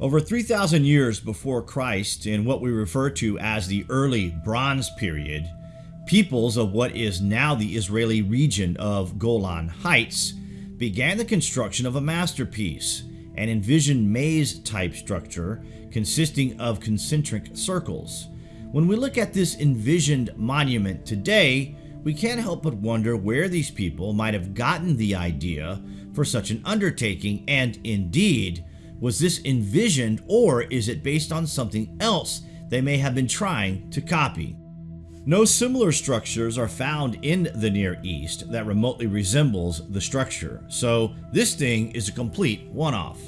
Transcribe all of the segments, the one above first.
Over 3,000 years before Christ, in what we refer to as the early Bronze period, peoples of what is now the Israeli region of Golan Heights began the construction of a masterpiece, an envisioned maze type structure consisting of concentric circles. When we look at this envisioned monument today, we can't help but wonder where these people might have gotten the idea for such an undertaking and indeed was this envisioned or is it based on something else they may have been trying to copy? No similar structures are found in the Near East that remotely resembles the structure, so this thing is a complete one-off.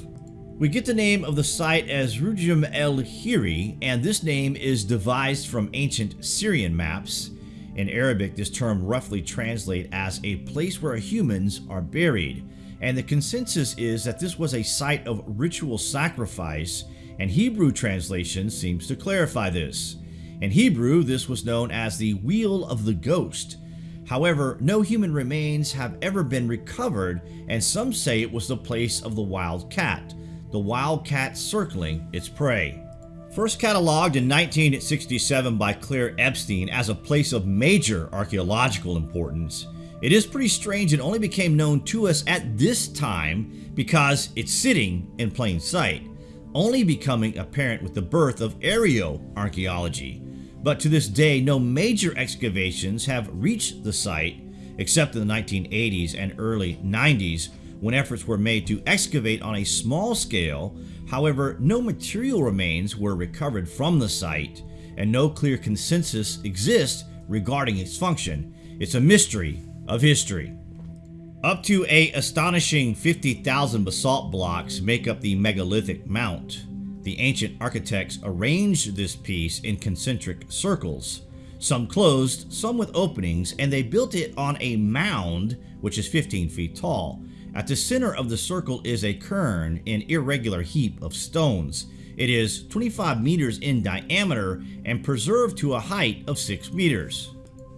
We get the name of the site as Rujum el Hiri, and this name is devised from ancient Syrian maps. In Arabic, this term roughly translates as a place where humans are buried, and the consensus is that this was a site of ritual sacrifice, and Hebrew translation seems to clarify this. In Hebrew, this was known as the Wheel of the Ghost. However, no human remains have ever been recovered, and some say it was the place of the wild cat, the wild cat circling its prey. First cataloged in 1967 by Claire Epstein as a place of major archaeological importance, it is pretty strange it only became known to us at this time because it's sitting in plain sight, only becoming apparent with the birth of archaeology. But to this day, no major excavations have reached the site except in the 1980s and early 90s when efforts were made to excavate on a small scale. However, no material remains were recovered from the site and no clear consensus exists regarding its function. It's a mystery of history. Up to a astonishing 50,000 basalt blocks make up the megalithic mount. The ancient architects arranged this piece in concentric circles, some closed, some with openings, and they built it on a mound which is 15 feet tall. At the center of the circle is a cairn, an irregular heap of stones. It is 25 meters in diameter and preserved to a height of 6 meters.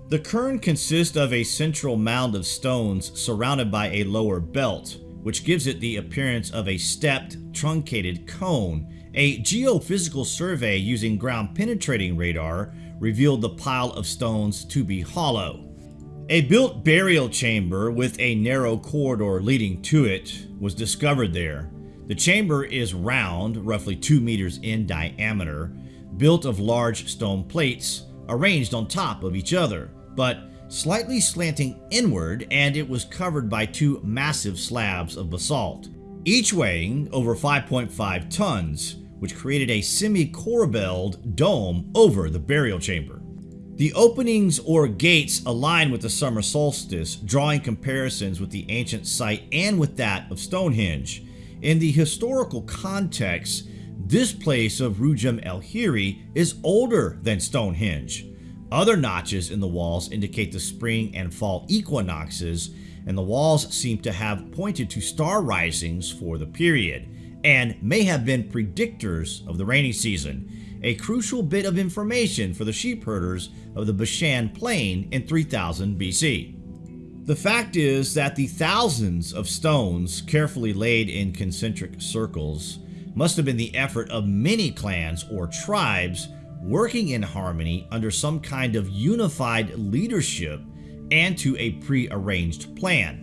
The cairn consists of a central mound of stones surrounded by a lower belt, which gives it the appearance of a stepped, truncated cone. A geophysical survey using ground-penetrating radar revealed the pile of stones to be hollow. A built burial chamber with a narrow corridor leading to it was discovered there. The chamber is round, roughly 2 meters in diameter, built of large stone plates arranged on top of each other but slightly slanting inward and it was covered by two massive slabs of basalt, each weighing over 5.5 tons, which created a semi-corbelled dome over the burial chamber. The openings or gates align with the summer solstice, drawing comparisons with the ancient site and with that of Stonehenge. In the historical context, this place of Rujum el Hiri is older than Stonehenge, other notches in the walls indicate the spring and fall equinoxes, and the walls seem to have pointed to star risings for the period, and may have been predictors of the rainy season, a crucial bit of information for the sheep herders of the Bashan Plain in 3000 BC. The fact is that the thousands of stones carefully laid in concentric circles must have been the effort of many clans or tribes working in harmony under some kind of unified leadership and to a pre-arranged plan.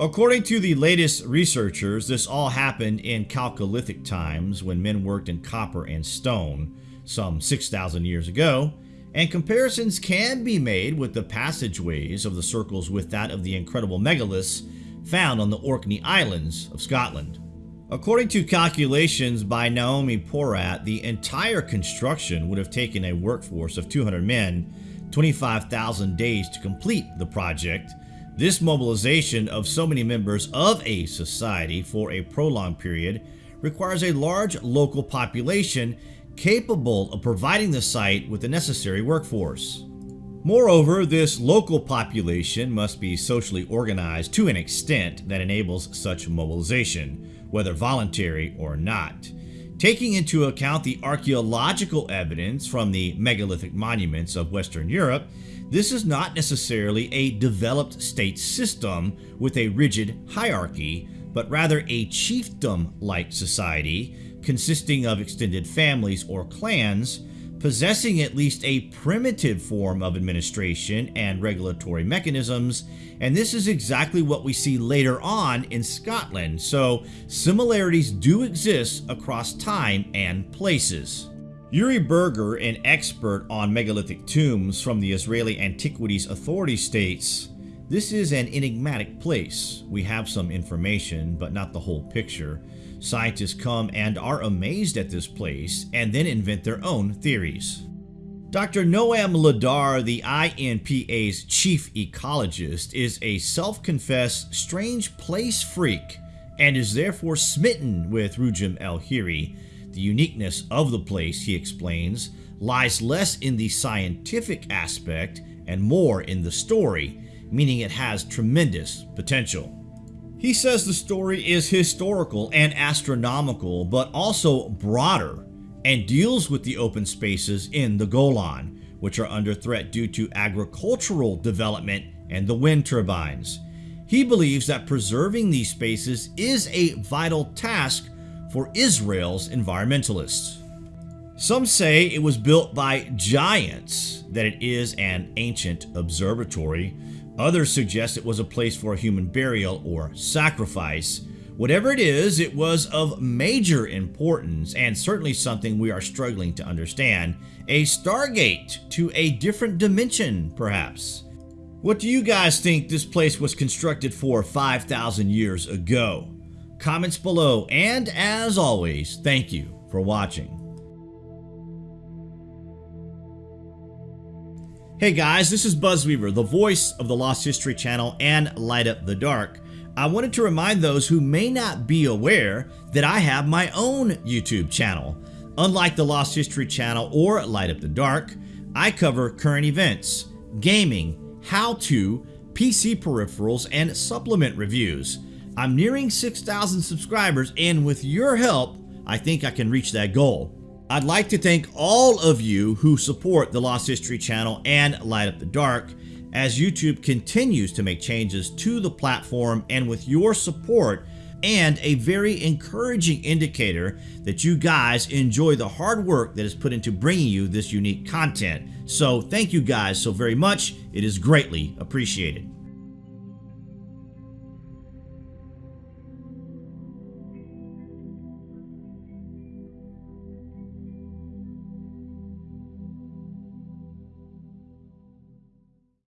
According to the latest researchers, this all happened in Chalcolithic times when men worked in copper and stone, some 6,000 years ago, and comparisons can be made with the passageways of the circles with that of the incredible megaliths found on the Orkney Islands of Scotland. According to calculations by Naomi Porat, the entire construction would have taken a workforce of 200 men 25,000 days to complete the project. This mobilization of so many members of a society for a prolonged period requires a large local population capable of providing the site with the necessary workforce. Moreover, this local population must be socially organized to an extent that enables such mobilization whether voluntary or not. Taking into account the archaeological evidence from the megalithic monuments of Western Europe, this is not necessarily a developed state system with a rigid hierarchy, but rather a chiefdom-like society consisting of extended families or clans, possessing at least a primitive form of administration and regulatory mechanisms, and this is exactly what we see later on in Scotland, so similarities do exist across time and places. Uri Berger, an expert on megalithic tombs from the Israeli Antiquities Authority states, this is an enigmatic place. We have some information, but not the whole picture. Scientists come and are amazed at this place and then invent their own theories. Dr. Noam Leader, the INPA's chief ecologist, is a self-confessed strange place freak and is therefore smitten with Rujum El Hiri. The uniqueness of the place, he explains, lies less in the scientific aspect and more in the story, meaning it has tremendous potential. He says the story is historical and astronomical, but also broader and deals with the open spaces in the Golan, which are under threat due to agricultural development and the wind turbines. He believes that preserving these spaces is a vital task for Israel's environmentalists. Some say it was built by giants, that it is an ancient observatory, Others suggest it was a place for a human burial or sacrifice. Whatever it is, it was of major importance and certainly something we are struggling to understand. A stargate to a different dimension, perhaps. What do you guys think this place was constructed for 5,000 years ago? Comments below, and as always, thank you for watching. Hey guys, this is Buzzweaver, the voice of the Lost History channel and Light Up the Dark. I wanted to remind those who may not be aware that I have my own YouTube channel. Unlike the Lost History channel or Light Up the Dark, I cover current events, gaming, how-to, PC peripherals, and supplement reviews. I'm nearing 6,000 subscribers and with your help, I think I can reach that goal. I'd like to thank all of you who support the Lost History channel and Light Up the Dark as YouTube continues to make changes to the platform and with your support and a very encouraging indicator that you guys enjoy the hard work that is put into bringing you this unique content. So thank you guys so very much. It is greatly appreciated.